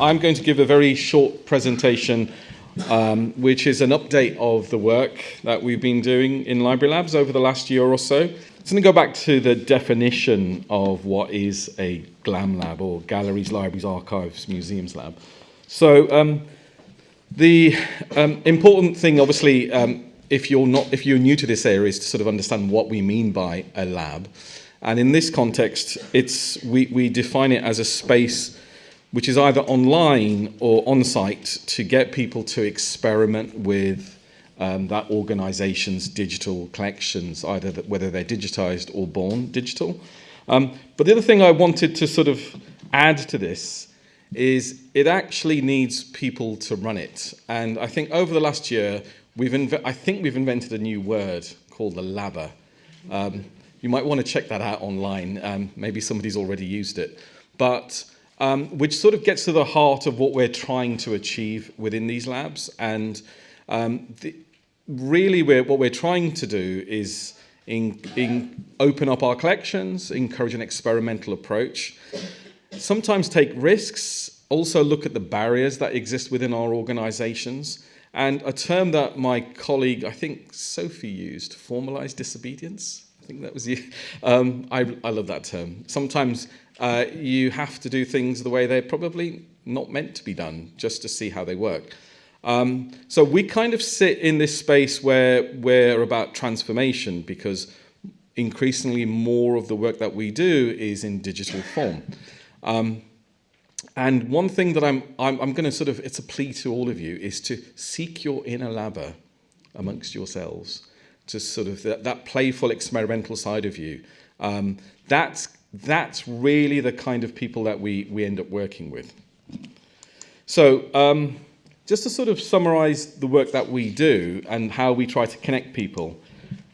I'm going to give a very short presentation, um, which is an update of the work that we've been doing in Library Labs over the last year or so. It's going to go back to the definition of what is a GLAM lab, or Galleries, Libraries, Archives, Museums lab. So um, the um, important thing, obviously, um, if you're not, if you're new to this area, is to sort of understand what we mean by a lab. And in this context, it's we, we define it as a space which is either online or on-site to get people to experiment with um, that organization's digital collections, either that, whether they're digitized or born digital. Um, but the other thing I wanted to sort of add to this is it actually needs people to run it. And I think over the last year, we've I think we've invented a new word called the labber. Um, you might want to check that out online. Um, maybe somebody's already used it. But um, which sort of gets to the heart of what we're trying to achieve within these labs. And um, the, really we're, what we're trying to do is in, in open up our collections, encourage an experimental approach, sometimes take risks, also look at the barriers that exist within our organizations, and a term that my colleague, I think Sophie used, formalized disobedience. Think that was you. Um, I, I love that term. Sometimes uh, you have to do things the way they're probably not meant to be done, just to see how they work. Um, so we kind of sit in this space where we're about transformation because increasingly more of the work that we do is in digital form. Um, and one thing that I'm, I'm, I'm going to sort of, it's a plea to all of you, is to seek your inner labber amongst yourselves, to sort of that, that playful experimental side of you. Um, that's, that's really the kind of people that we, we end up working with. So um, just to sort of summarize the work that we do and how we try to connect people,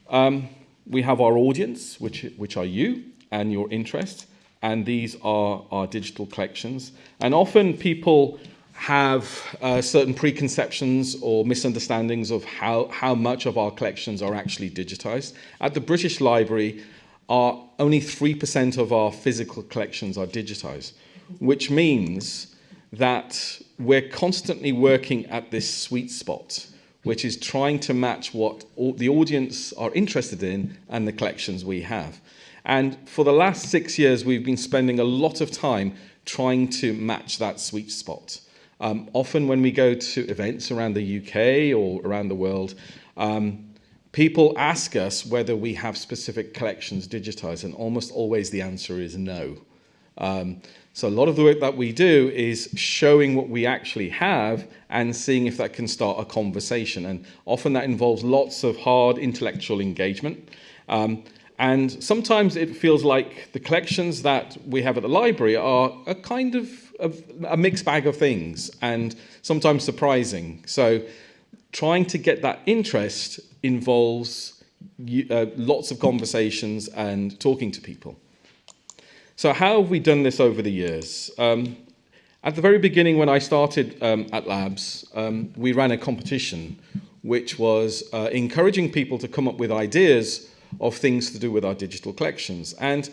um, we have our audience, which, which are you and your interest, and these are our digital collections. And often people have uh, certain preconceptions or misunderstandings of how, how much of our collections are actually digitized. At the British Library, our, only 3% of our physical collections are digitized, which means that we're constantly working at this sweet spot, which is trying to match what the audience are interested in and the collections we have. And for the last six years, we've been spending a lot of time trying to match that sweet spot. Um, often when we go to events around the UK or around the world, um, people ask us whether we have specific collections digitized, and almost always the answer is no. Um, so a lot of the work that we do is showing what we actually have and seeing if that can start a conversation. And often that involves lots of hard intellectual engagement. Um, and sometimes it feels like the collections that we have at the library are a kind of a, a mixed bag of things and sometimes surprising. So trying to get that interest involves uh, lots of conversations and talking to people. So how have we done this over the years? Um, at the very beginning when I started um, at Labs, um, we ran a competition which was uh, encouraging people to come up with ideas of things to do with our digital collections. And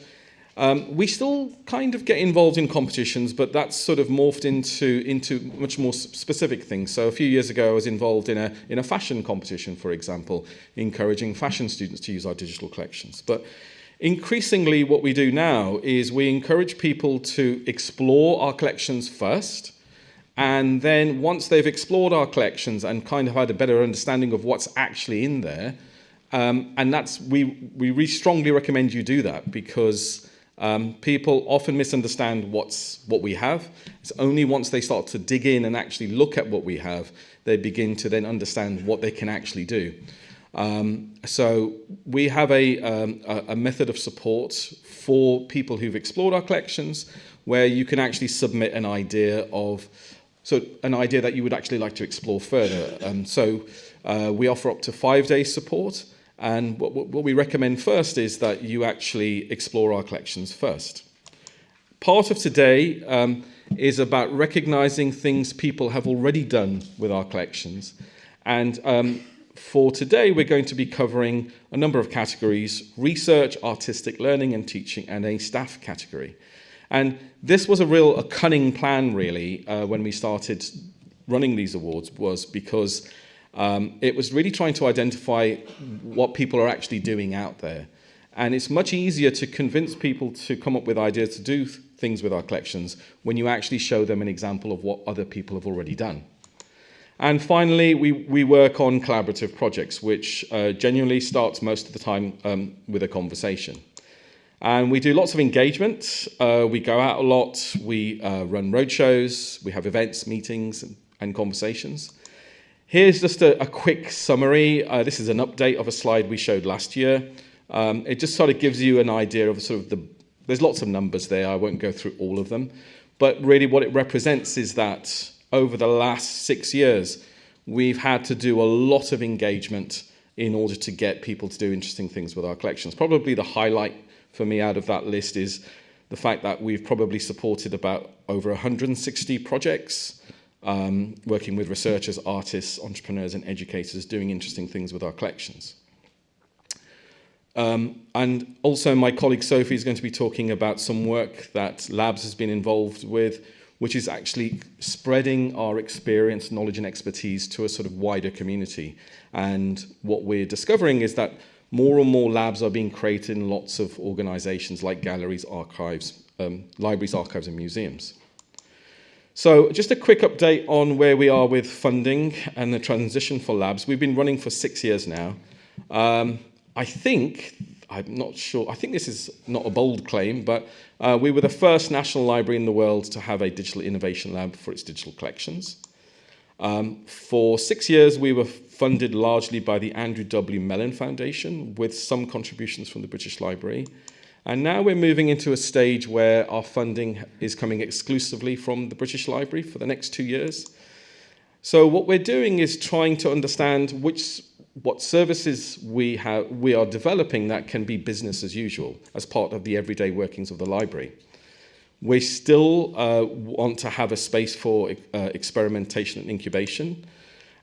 um, we still kind of get involved in competitions, but that's sort of morphed into, into much more specific things. So a few years ago, I was involved in a, in a fashion competition, for example, encouraging fashion students to use our digital collections. But Increasingly, what we do now is we encourage people to explore our collections first, and then once they've explored our collections and kind of had a better understanding of what's actually in there, um, and that's we, we really strongly recommend you do that because um, people often misunderstand what's what we have. It's only once they start to dig in and actually look at what we have, they begin to then understand what they can actually do. Um, so we have a, um, a, method of support for people who've explored our collections where you can actually submit an idea of so an idea that you would actually like to explore further. Um, so uh, we offer up to five days support and what, what we recommend first is that you actually explore our collections first. Part of today um, is about recognizing things people have already done with our collections and um, for today, we're going to be covering a number of categories, research, artistic learning and teaching, and a staff category. And this was a real a cunning plan, really, uh, when we started running these awards, was because um, it was really trying to identify what people are actually doing out there. And it's much easier to convince people to come up with ideas to do things with our collections when you actually show them an example of what other people have already done. And finally, we, we work on collaborative projects, which uh, genuinely starts most of the time um, with a conversation. And we do lots of engagement. Uh, we go out a lot. We uh, run roadshows. We have events, meetings, and, and conversations. Here's just a, a quick summary. Uh, this is an update of a slide we showed last year. Um, it just sort of gives you an idea of sort of the, there's lots of numbers there. I won't go through all of them. But really what it represents is that over the last six years, we've had to do a lot of engagement in order to get people to do interesting things with our collections. Probably the highlight for me out of that list is the fact that we've probably supported about over 160 projects, um, working with researchers, artists, entrepreneurs and educators doing interesting things with our collections. Um, and also my colleague Sophie is going to be talking about some work that Labs has been involved with which is actually spreading our experience, knowledge and expertise to a sort of wider community. And what we're discovering is that more and more labs are being created in lots of organizations like galleries, archives, um, libraries, archives and museums. So just a quick update on where we are with funding and the transition for labs. We've been running for six years now. Um, I think I'm not sure, I think this is not a bold claim, but uh, we were the first national library in the world to have a digital innovation lab for its digital collections. Um, for six years, we were funded largely by the Andrew W. Mellon Foundation with some contributions from the British Library. And now we're moving into a stage where our funding is coming exclusively from the British Library for the next two years. So what we're doing is trying to understand which what services we, have, we are developing that can be business as usual as part of the everyday workings of the library. We still uh, want to have a space for uh, experimentation and incubation.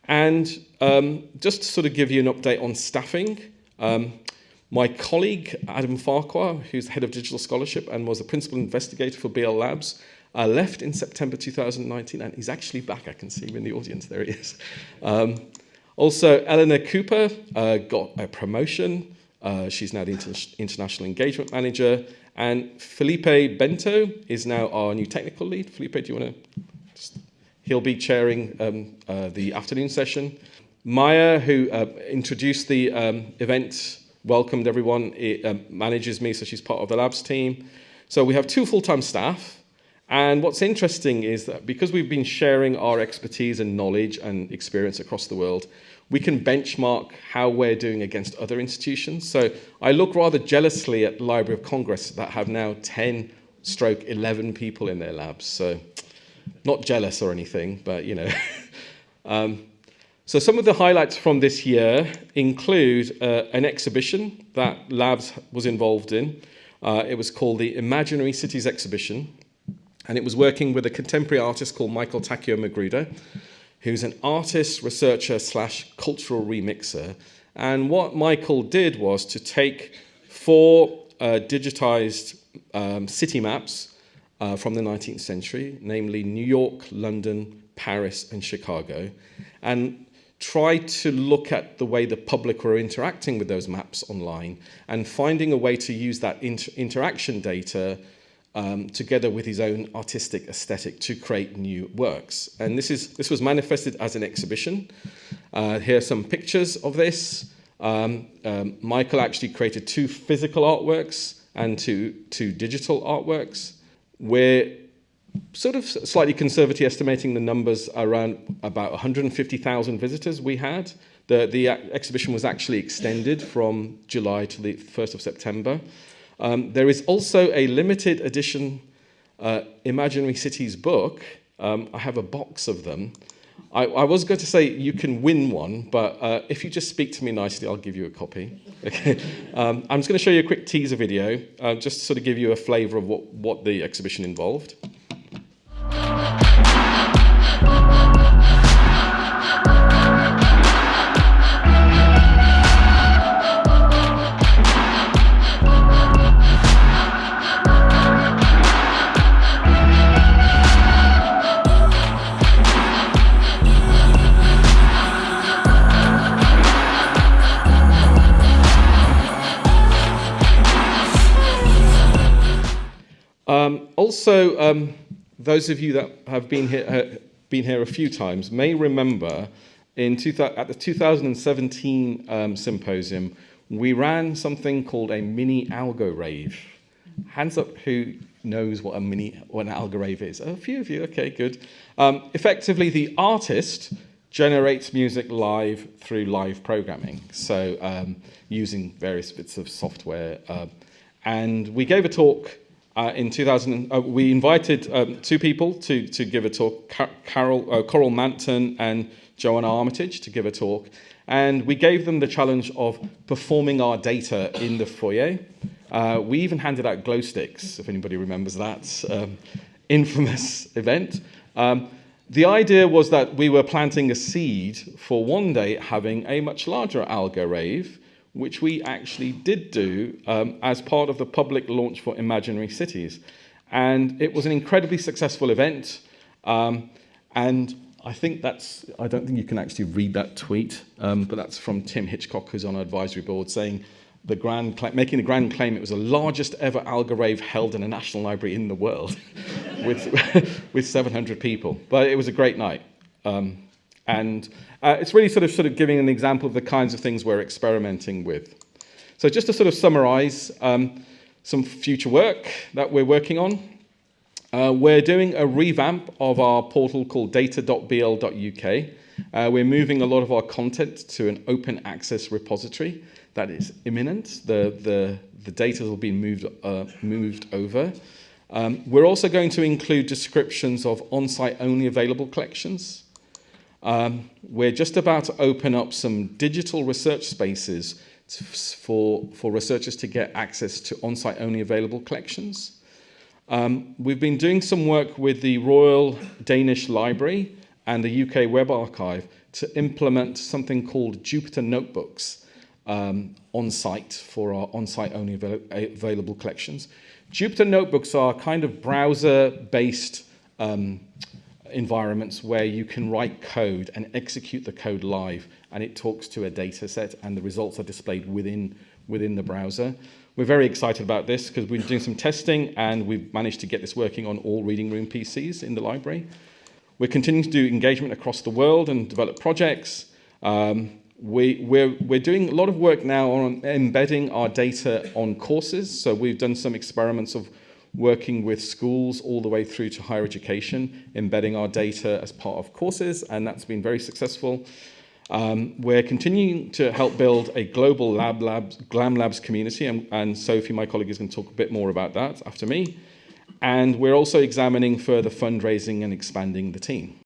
And um, just to sort of give you an update on staffing, um, my colleague Adam Farquhar, who's the head of digital scholarship and was the principal investigator for BL Labs, uh, left in September 2019, and he's actually back. I can see him in the audience. There he is. Um, also, Eleanor Cooper uh, got a promotion. Uh, she's now the inter International Engagement Manager. And Filipe Bento is now our new technical lead. Filipe, do you want to? He'll be chairing um, uh, the afternoon session. Maya, who uh, introduced the um, event, welcomed everyone, it, uh, manages me, so she's part of the labs team. So we have two full-time staff. And what's interesting is that because we've been sharing our expertise and knowledge and experience across the world, we can benchmark how we're doing against other institutions. So I look rather jealously at Library of Congress that have now 10 stroke 11 people in their labs. So not jealous or anything, but you know. um, so some of the highlights from this year include uh, an exhibition that Labs was involved in. Uh, it was called the Imaginary Cities Exhibition, and it was working with a contemporary artist called Michael Takeo Magruder, who's an artist, researcher, slash cultural remixer. And what Michael did was to take four uh, digitized um, city maps uh, from the 19th century, namely New York, London, Paris, and Chicago, and try to look at the way the public were interacting with those maps online and finding a way to use that inter interaction data um, together with his own artistic aesthetic to create new works. And this, is, this was manifested as an exhibition. Uh, here are some pictures of this. Um, um, Michael actually created two physical artworks and two, two digital artworks. We're sort of slightly conservative estimating the numbers around about 150,000 visitors we had. The, the exhibition was actually extended from July to the 1st of September. Um, there is also a limited edition uh, Imaginary Cities book. Um, I have a box of them. I, I, was going to say you can win one, but uh, if you just speak to me nicely, I'll give you a copy. Okay. Um, I'm just going to show you a quick teaser video, uh, just to sort of give you a flavour of what, what the exhibition involved. Also, um, those of you that have been here, uh, been here a few times may remember in at the 2017 um, symposium, we ran something called a mini algo rave. Hands up who knows what a mini what an algo rave is. A few of you, okay, good. Um, effectively, the artist generates music live through live programming, so um, using various bits of software. Uh, and we gave a talk uh, in 2000. Uh, we invited um, two people to, to give a talk, Car Carol, uh, Coral Manton and Joanna Armitage to give a talk. And we gave them the challenge of performing our data in the foyer. Uh, we even handed out glow sticks, if anybody remembers that um, infamous event. Um, the idea was that we were planting a seed for one day having a much larger algo rave, which we actually did do um, as part of the public launch for Imaginary Cities. And it was an incredibly successful event. Um, and I think that's, I don't think you can actually read that tweet, um, but that's from Tim Hitchcock, who's on our advisory board, saying, the grand making the grand claim it was the largest ever algo rave held in a national library in the world with, with 700 people. But it was a great night. Um, and uh, it's really sort of, sort of giving an example of the kinds of things we're experimenting with. So just to sort of summarize um, some future work that we're working on. Uh, we're doing a revamp of our portal called data.bl.uk. Uh, we're moving a lot of our content to an open access repository that is imminent. The, the, the data will be moved, uh, moved over. Um, we're also going to include descriptions of on-site only available collections. Um, we're just about to open up some digital research spaces for, for researchers to get access to on-site only available collections. Um, we've been doing some work with the Royal Danish Library and the UK Web Archive to implement something called Jupyter Notebooks um, on site for our on site only avail available collections. Jupyter Notebooks are kind of browser based um, environments where you can write code and execute the code live and it talks to a data set and the results are displayed within, within the browser. We're very excited about this because we've been doing some testing and we've managed to get this working on all reading room PCs in the library. We're continuing to do engagement across the world and develop projects. Um, we, we're, we're doing a lot of work now on embedding our data on courses. So we've done some experiments of working with schools all the way through to higher education, embedding our data as part of courses, and that's been very successful. Um, we're continuing to help build a global lab labs, GLAM Labs community, and, and Sophie, my colleague, is going to talk a bit more about that after me. And we're also examining further fundraising and expanding the team.